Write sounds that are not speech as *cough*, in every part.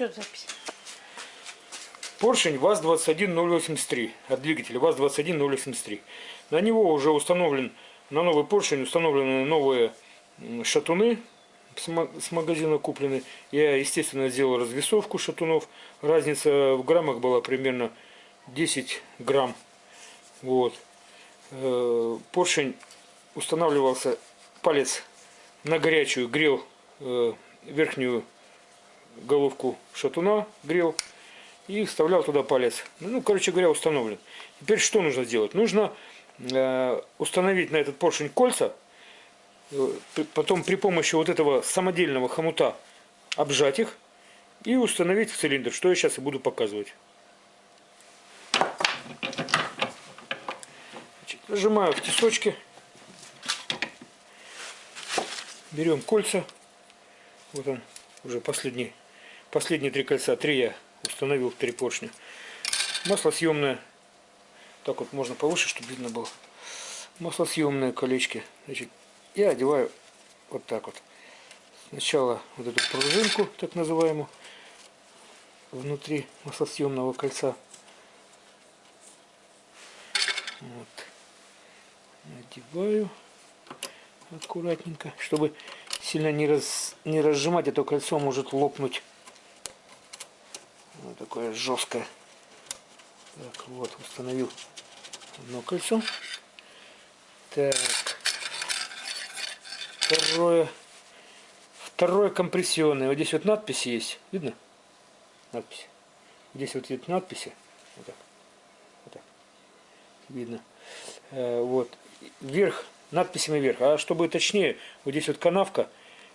Все, запись. Поршень ВАЗ-21083 от двигателя ВАЗ-21083. На него уже установлен, на новый поршень установлены новые шатуны с магазина куплены. Я, естественно, сделал развесовку шатунов. Разница в граммах была примерно 10 грамм. Вот. Э, поршень устанавливался, палец на горячую грел э, верхнюю головку шатуна, грел и вставлял туда палец. Ну, короче говоря, установлен. Теперь что нужно сделать? Нужно э, установить на этот поршень кольца, э, потом при помощи вот этого самодельного хомута обжать их и установить в цилиндр, что я сейчас и буду показывать. Нажимаю в тисочки, берем кольца, вот он уже последний, последние три кольца, три я установил три поршня. Масло съемное. Так вот можно повыше, чтобы видно было. Маслосъемные колечки. Значит, я одеваю вот так вот. Сначала вот эту пружинку, так называемую, внутри маслосъемного кольца. Вот. Надеваю аккуратненько, чтобы сильно не, раз, не разжимать, это кольцо может лопнуть. Вот такое жесткое. Так, вот, установил одно кольцо. Так. Второе. Второе компрессионное. Вот здесь вот надписи есть. Видно? Надпись. Здесь вот есть надписи. Вот так. Вот так. Видно. Э, вот. Вверх. Надписями вверх. А чтобы точнее, вот здесь вот канавка.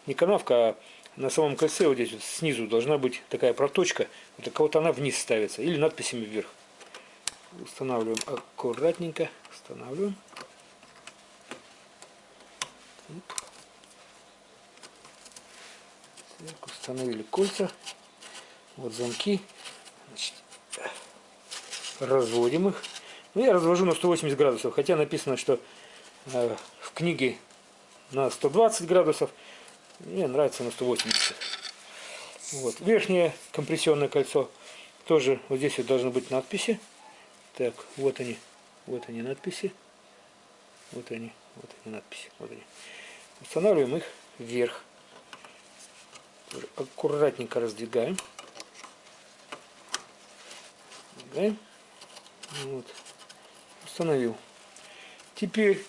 Не канавка, а на самом кольце вот здесь вот снизу должна быть такая проточка. Вот вот она вниз ставится. Или надписями вверх. Устанавливаем аккуратненько. Устанавливаем. Так, установили кольца. Вот замки. Значит, разводим их. Ну, я развожу на 180 градусов. Хотя написано, что э, в книге на 120 градусов. Мне нравится на 180. Вот. Верхнее компрессионное кольцо тоже вот здесь вот должны быть надписи. Так, вот они. Вот они надписи. Вот они. Вот они надписи. Вот они. Устанавливаем их вверх. Аккуратненько раздвигаем. Раздвигаем. Вот. Установил. Теперь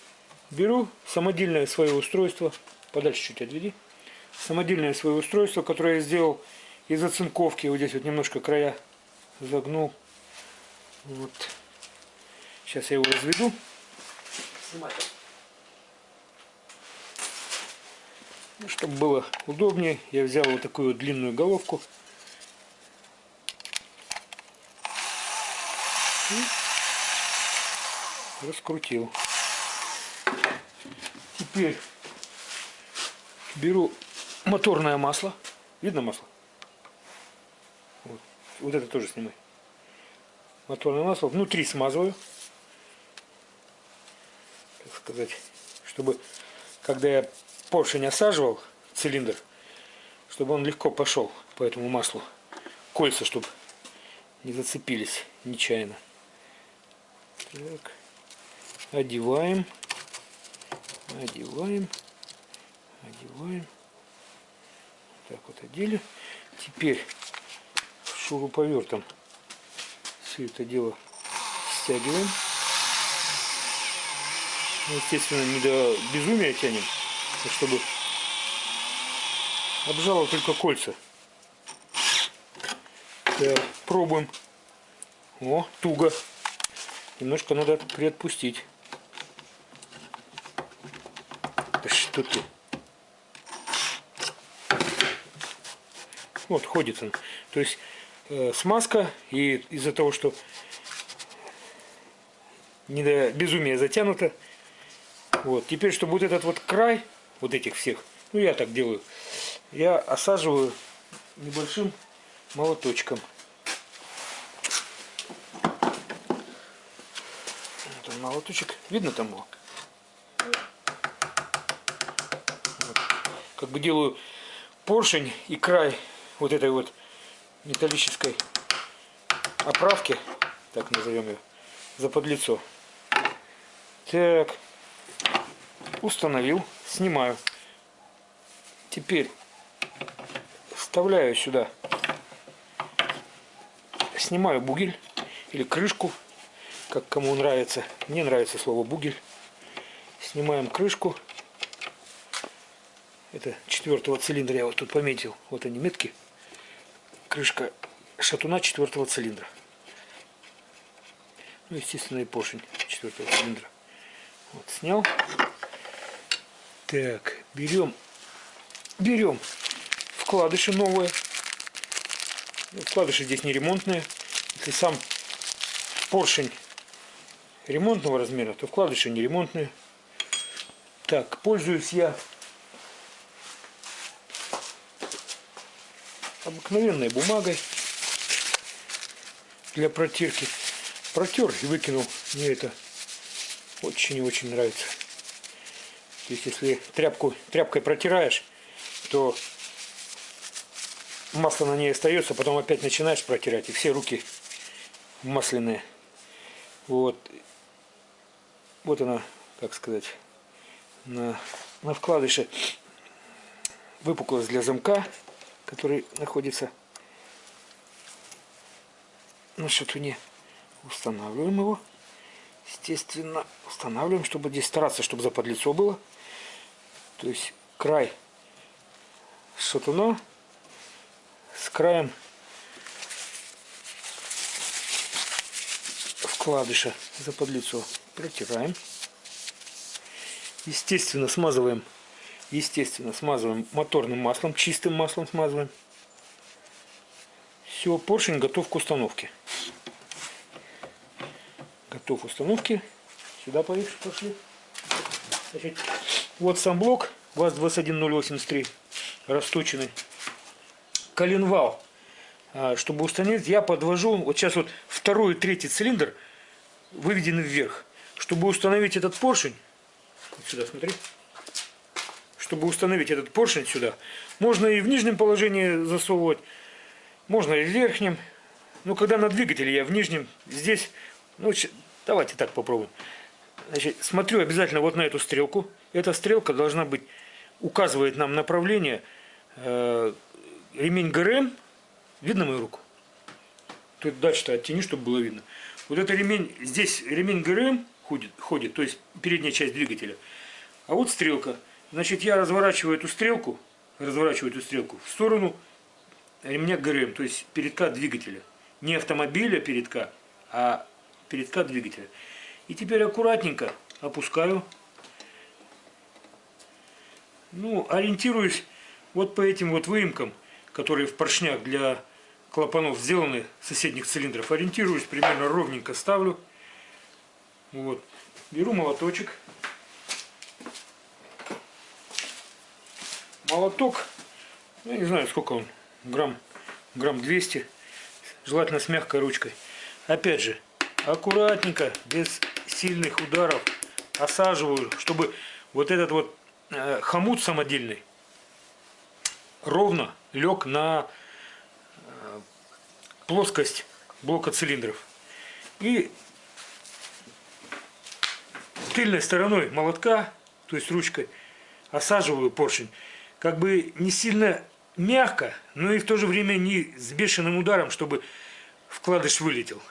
беру самодельное свое устройство. Подальше чуть отведи самодельное свое устройство, которое я сделал из оцинковки. Вот здесь вот немножко края загнул. Вот. Сейчас я его разведу. Ну, чтобы было удобнее, я взял вот такую вот длинную головку. И раскрутил. Теперь беру моторное масло. Видно масло? Вот, вот это тоже снимай. Моторное масло. Внутри смазываю. Так сказать. Чтобы, когда я поршень осаживал, цилиндр, чтобы он легко пошел по этому маслу. Кольца, чтобы не зацепились нечаянно. Так. Одеваем. Одеваем. Одеваем. Так вот одели. Теперь шуруповертом все это дело стягиваем. Ну, естественно, не до безумия тянем, а чтобы обжало только кольца. Так, пробуем. О, туго. Немножко надо приотпустить. Да что ты? Вот, ходит он. То есть э, смазка, и из-за того, что не до безумия затянуто. Вот. Теперь, чтобы вот этот вот край, вот этих всех, ну я так делаю, я осаживаю небольшим молоточком. Вот он молоточек. Видно там его? Как бы делаю поршень и край вот этой вот металлической оправки, так назовем ее, за подлицо. Так, установил, снимаю. Теперь вставляю сюда, снимаю бугель или крышку, как кому нравится. Мне нравится слово бугель. Снимаем крышку. Это четвертого цилиндра я вот тут пометил. Вот они метки. Крышка шатуна четвертого цилиндра. Ну, естественно, и поршень четвертого цилиндра. Вот, снял. Так, берем, берем вкладыши новые. Ну, вкладыши здесь не ремонтные. Если сам поршень ремонтного размера, то вкладыши не ремонтные. Так, пользуюсь я обыкновенной бумагой для протирки. Протер и выкинул. Мне это очень и очень нравится. То есть, если тряпку, тряпкой протираешь, то масло на ней остается, потом опять начинаешь протирать, и все руки масляные. Вот. Вот она, как сказать, на, на вкладыше выпуклость для замка, который находится на шатуне. Устанавливаем его. Естественно, устанавливаем, чтобы здесь стараться, чтобы заподлицо было. То есть край шатуна с краем вкладыша заподлицо протираем. Естественно, смазываем, естественно, смазываем моторным маслом, чистым маслом смазываем. Все, поршень готов к установке. Готов к установке. Сюда пошли. Значит, вот сам блок ВАЗ-21083 расточенный. Коленвал. А, чтобы установить, я подвожу, вот сейчас вот второй и третий цилиндр выведены вверх. Чтобы установить этот поршень, вот сюда смотри, чтобы установить этот поршень сюда, можно и в нижнем положении засовывать, можно и в верхнем. Но когда на двигателе я в нижнем, здесь, ну давайте так попробуем. Значит, смотрю обязательно вот на эту стрелку. Эта стрелка должна быть, указывает нам направление. Э, ремень ГРМ, видно мою руку? Тут дальше-то оттяни, чтобы было видно. Вот это ремень, здесь ремень ГРМ ходит, ходит, то есть передняя часть двигателя. А вот стрелка. Значит, я разворачиваю эту стрелку, разворачиваю эту стрелку в сторону ремня ГРМ, то есть передка двигателя. Не автомобиля передка, а передка двигателя. И теперь аккуратненько опускаю. Ну, ориентируюсь вот по этим вот выемкам, которые в поршнях для клапанов сделаны соседних цилиндров. Ориентируюсь, примерно ровненько ставлю. Вот. Беру молоточек. Молоток, ну, не знаю сколько он, грамм, грамм 200. Желательно с мягкой ручкой. Опять же, аккуратненько, без сильных ударов осаживаю, чтобы вот этот вот э, хомут самодельный ровно лег на э, плоскость блока цилиндров. И тыльной стороной молотка, то есть ручкой, осаживаю поршень. Как бы не сильно мягко, но и в то же время не с бешеным ударом, чтобы вкладыш вылетел.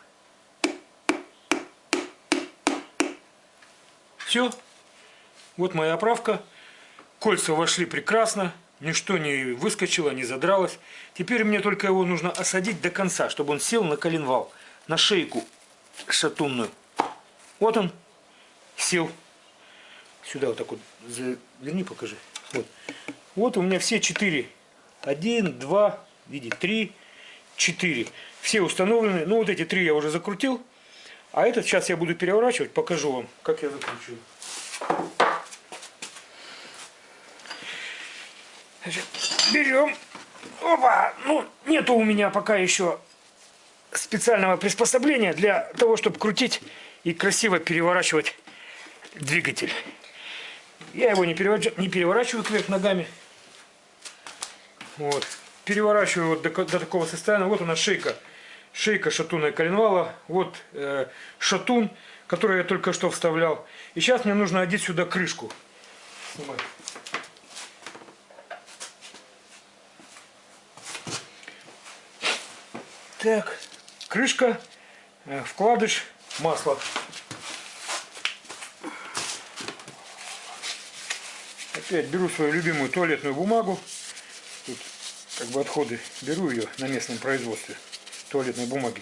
Все. Вот моя оправка. Кольца вошли прекрасно. Ничто не выскочило, не задралось. Теперь мне только его нужно осадить до конца, чтобы он сел на коленвал, на шейку шатунную. Вот он сел. Сюда вот так вот, верни, покажи. Вот. Вот у меня все четыре. Один, два, видите, три, четыре. Все установлены. Ну вот эти три я уже закрутил. А этот сейчас я буду переворачивать, покажу вам, как я. Значит, берем. Опа! Ну, нету у меня пока еще специального приспособления для того, чтобы крутить и красиво переворачивать двигатель. Я его не переворачиваю, не переворачиваю кверх ногами. Вот. переворачиваю вот до, до такого состояния. Вот она шейка. Шейка шатуна и коленвала. Вот э, шатун, который я только что вставлял. И сейчас мне нужно одеть сюда крышку. Так, крышка, э, вкладыш, масло. Опять беру свою любимую туалетную бумагу. Тут как бы отходы. Беру ее на местном производстве туалетной бумаги.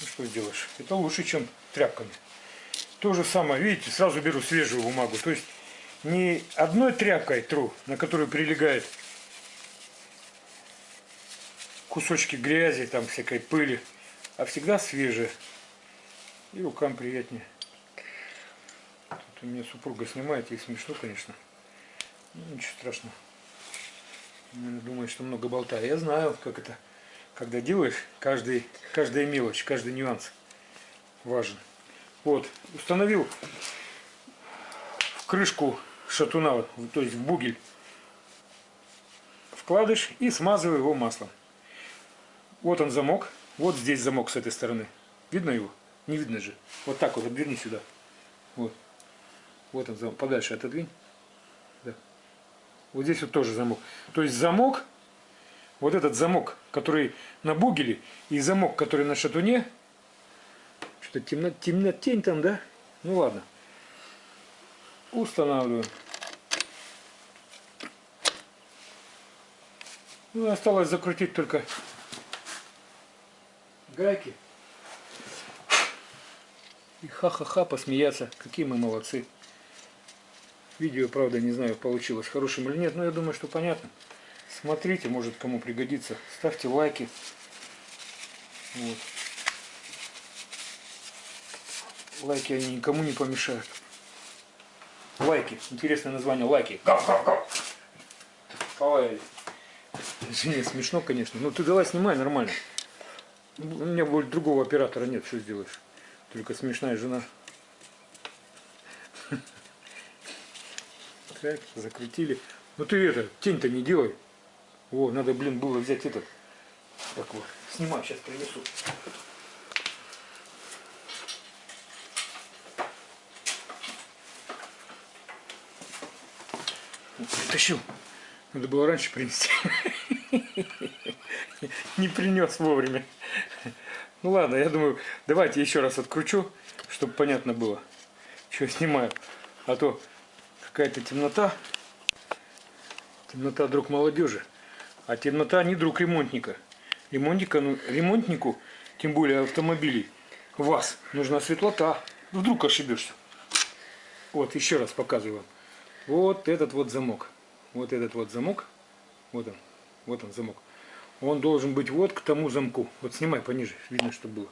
Ну что сделаешь? Это лучше, чем тряпками. То же самое, видите, сразу беру свежую бумагу. То есть не одной тряпкой тру, на которую прилегает кусочки грязи, там всякой пыли, а всегда свежие. И рукам приятнее. Тут у меня супруга снимает, ей смешно, конечно. Ну, ничего страшного. Думает, что много болтаю. Я знаю, как это, когда делаешь, каждый, каждая мелочь, каждый нюанс важен. Вот, установил в крышку шатуна, то есть в бугель, вкладыш и смазываю его маслом. Вот он замок, вот здесь замок с этой стороны. Видно его? Не видно же. Вот так вот, обверни сюда. Вот. Вот он замок. Подальше отодвинь. Вот здесь вот тоже замок. То есть замок, вот этот замок, который на бугеле, и замок, который на шатуне, что темно, темно, тень там, да? Ну ладно. Устанавливаю. Ну, осталось закрутить только гайки. И ха-ха-ха посмеяться. Какие мы молодцы. Видео, правда, не знаю, получилось хорошим или нет, но я думаю, что понятно. Смотрите, может кому пригодится. Ставьте лайки. Вот. Лайки они никому не помешают. Лайки. Интересное название. Лайки. Полаяли. Извини, смешно, конечно. Ну ты давай снимай нормально. У меня будет другого оператора нет, что сделаешь. Только смешная жена. Так, закрутили. Ну ты это, тень-то не делай. О, надо, блин, было взять этот. Так вот, снимай, сейчас принесу. Притащил. Надо было раньше принести. *laughs* Не принес вовремя. Ну ладно, я думаю, давайте еще раз откручу, чтобы понятно было, что снимаю. А то какая-то темнота. Темнота друг молодежи. А темнота не друг ремонтника. Ремонтника, ну, ремонтнику, тем более автомобилей, вас нужна светлота. Вдруг ошибешься. Вот, еще раз показываю. Вот этот вот замок. Вот этот вот замок. Вот он. Вот он замок он должен быть вот к тому замку. Вот снимай пониже, видно, что было.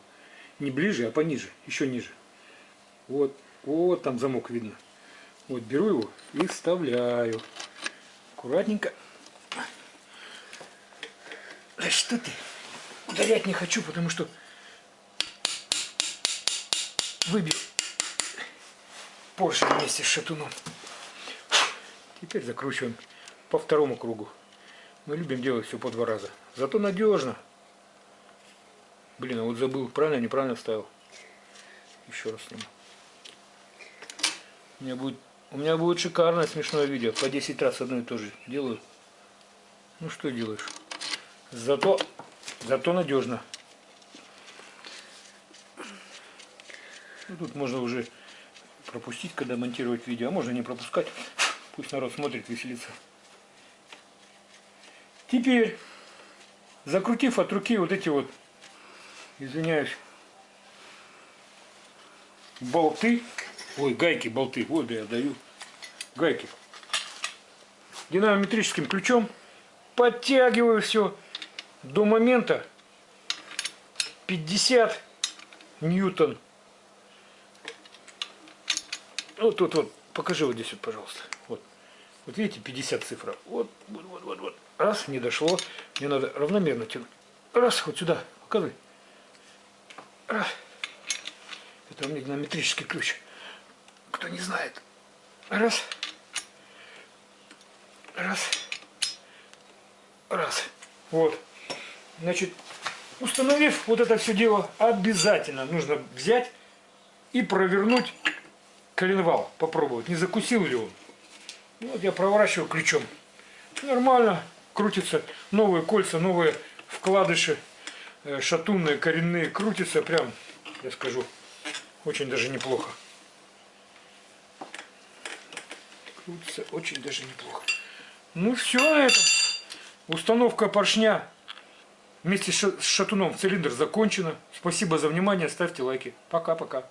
Не ближе, а пониже, еще ниже. Вот, вот там замок видно. Вот беру его и вставляю. Аккуратненько. Да что ты? Ударять не хочу, потому что выбил поршень вместе с шатуном. Теперь закручиваем по второму кругу. Мы любим делать все по два раза. Зато надежно. Блин, а вот забыл, правильно, неправильно вставил. Еще раз сниму. У меня будет, у меня будет шикарное смешное видео. По 10 раз одно и то же делаю. Ну что делаешь? Зато, зато надежно. Ну, тут можно уже пропустить, когда монтировать видео, а можно не пропускать. Пусть народ смотрит, веселится. Теперь, закрутив от руки вот эти вот, извиняюсь, болты, ой, гайки, болты, вот я даю, гайки, динамометрическим ключом подтягиваю все до момента 50 ньютон. Вот тут вот, покажи вот здесь вот, пожалуйста. Вот, вот видите, 50 цифра. Вот, вот, вот, вот, вот. Раз, не дошло. Мне надо равномерно тянуть. Раз, вот сюда, показывай. Раз. Это у меня геометрический ключ. Кто не знает. Раз. Раз. Раз. Вот. Значит, установив вот это все дело, обязательно нужно взять и провернуть коленвал. Попробовать, не закусил ли он. Вот я проворачиваю ключом. Нормально крутится. Новые кольца, новые вкладыши, э, шатунные, коренные крутятся. Прям, я скажу, очень даже неплохо. Крутится очень даже неплохо. Ну все на этом. Установка поршня вместе с шатуном в цилиндр закончена. Спасибо за внимание. Ставьте лайки. Пока-пока.